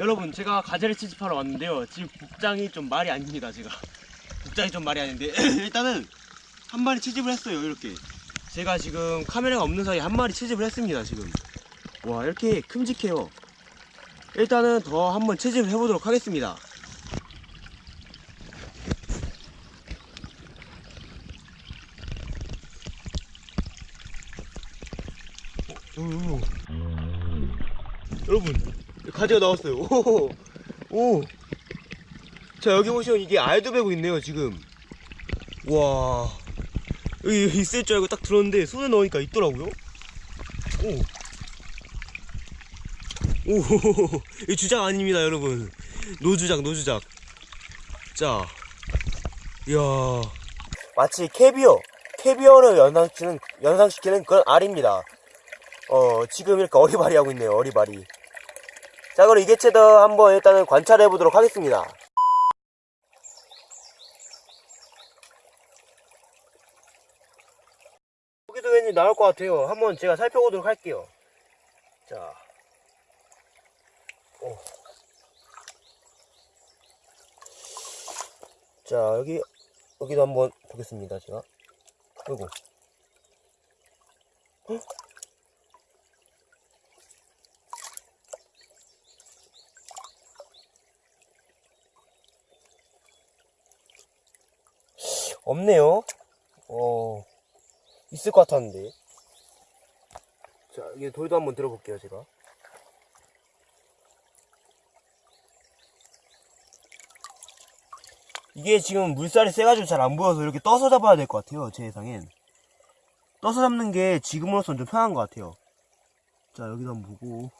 여러분 제가 가재를 채집하러 왔는데요. 지금 복장이 좀 말이 아닙니다 제가. 복장이 좀 말이 아닌데 일단은 한 마리 채집을 했어요 이렇게. 제가 지금 카메라가 없는 사이에 한 마리 채집을 했습니다 지금. 와 이렇게 큼직해요. 일단은 더 한번 채집을 해보도록 하겠습니다. 어, 오, 여러분 가재가 나왔어요 오, 오. 자 여기 보시면 이게 알도 베고 있네요 지금 와 여기 있을 줄 알고 딱 들었는데 손에 넣으니까 있더라고요 오. 오, 이 주작 아닙니다, 여러분. 노주작, 노주작. 자, 이야. 마치 캐비어, 캐비어를 연상시키는, 연상시키는 그런 알입니다. 어, 지금 이렇게 어리바리 하고 있네요, 어리바리. 자, 그럼 이 개체도 한번 일단은 관찰해 보도록 하겠습니다. 여기도 왠지 나올 것 같아요. 한번 제가 살펴보도록 할게요. 자. 오. 자, 여기, 여기도 한번 보겠습니다, 제가. 아이고. 헉? 없네요. 어, 있을 것 같았는데. 자, 여기 돌도 한번 들어볼게요, 제가. 이게 지금 물살이 세가지고 잘 안 보여서 이렇게 떠서 잡아야 될 것 같아요, 제 예상엔. 떠서 잡는 게 지금으로선 좀 편한 것 같아요. 자, 여기도 한번 보고.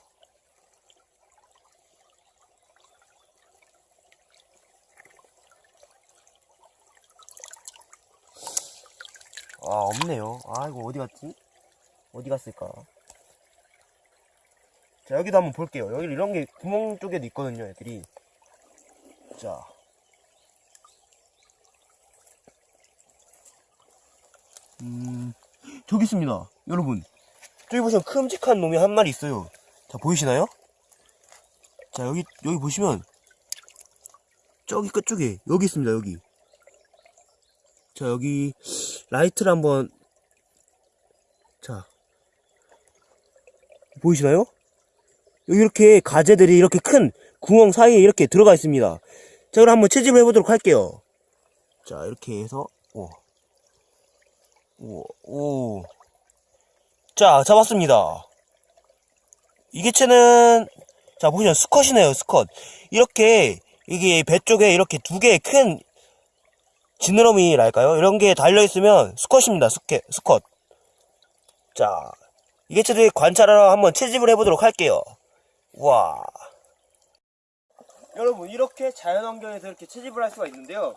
아, 없네요. 아, 이거 어디 갔지? 어디 갔을까? 자, 여기도 한번 볼게요. 여기 이런 게 구멍 쪽에도 있거든요, 애들이. 자. 음, 저기 있습니다. 여러분. 저기 보시면 큼직한 놈이 한 마리 있어요. 자, 보이시나요? 자, 여기, 여기 보시면, 저기 끝쪽에, 여기 있습니다, 여기. 자, 여기, 라이트를 한번, 자, 보이시나요? 이렇게 가재들이 이렇게 큰 구멍 사이에 이렇게 들어가 있습니다. 자, 그럼 한번 채집을 해보도록 할게요. 자, 이렇게 해서, 오. 오, 오. 자, 잡았습니다. 이 개체는, 자, 보시면 수컷이네요, 수컷. 이렇게, 이게 배 쪽에 이렇게 두 개의 큰 지느러미랄까요? 이런 게 달려있으면 수컷입니다, 수컷. 수컷. 자, 이 개체들 관찰하러 한번 채집을 해보도록 할게요. 와. 여러분, 이렇게 자연환경에서 이렇게 채집을 할 수가 있는데요.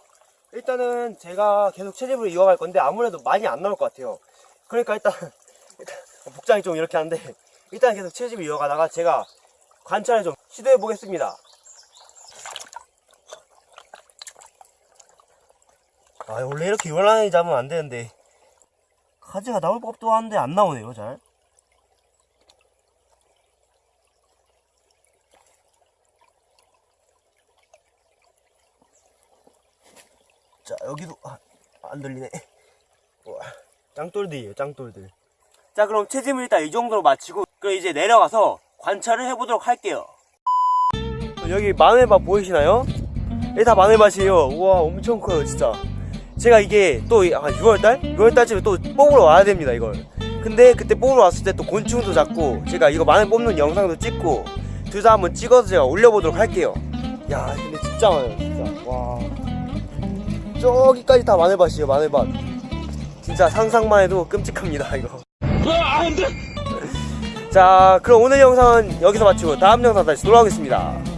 일단은 제가 계속 채집을 이어갈 건데 아무래도 많이 안 나올 것 같아요. 그러니까 일단, 일단 복장이 좀 이렇게 한데 일단 계속 채집을 이어가다가 제가 관찰을 좀 시도해 보겠습니다. 아 원래 이렇게 요란하게 잡으면 안 되는데. 가지가 나올 법도 한데 안 나오네요 잘. 자 여기도 아, 안 들리네. 우와, 짱돌들이에요 짱돌들. 자 그럼 채집을 일단 이 정도로 마치고 그럼 이제 내려가서 관찰을 해보도록 할게요. 여기 마늘밭 보이시나요? 이게 다 마늘밭이에요. 우와 엄청 커요 진짜 제가 이게 또 6월달? 6월달쯤에 또 뽑으러 와야 됩니다 이걸. 근데 그때 뽑으러 왔을 때 또 곤충도 잡고 제가 이거 마늘 뽑는 영상도 찍고 둘 다 한번 찍어서 제가 올려보도록 할게요. 야 근데 진짜 많아요 진짜. 와. 저기까지 다 마늘밭이에요 마늘밭. 진짜 상상만 해도 끔찍합니다 이거. 자 그럼 오늘 영상은 여기서 마치고 다음 영상 다시 돌아오겠습니다